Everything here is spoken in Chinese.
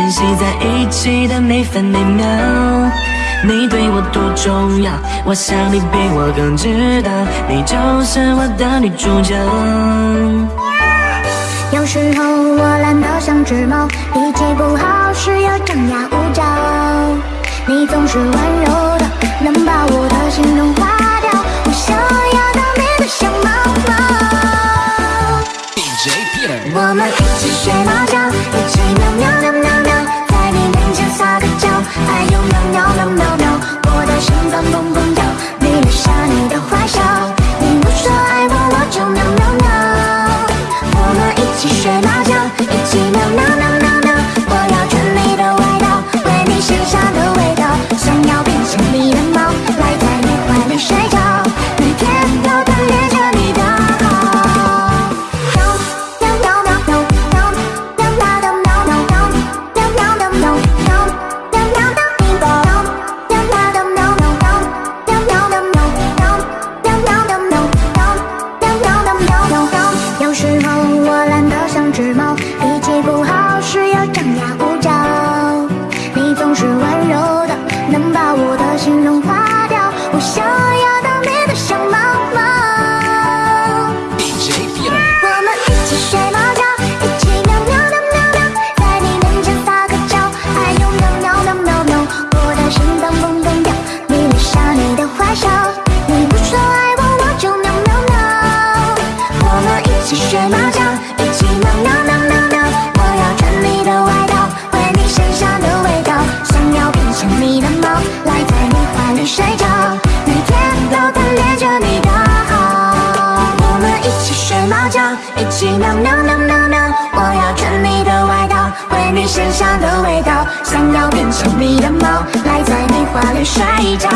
珍惜在一起的每分每秒你对我多重要我想你比我更知道你就是我的女主角有时候我懒得像只猫脾气不好时又张牙舞爪。你总是温柔的能把我的心融化掉我想要当你的小猫猫。我们一起学猫叫一起喵喵喵喵。chẳng xa cách nhau. Ai yêu nhau nhau dream out no no no no no 我要穿你的外套，闻你身上的味道，想要变成你的猫，赖在你怀里睡着。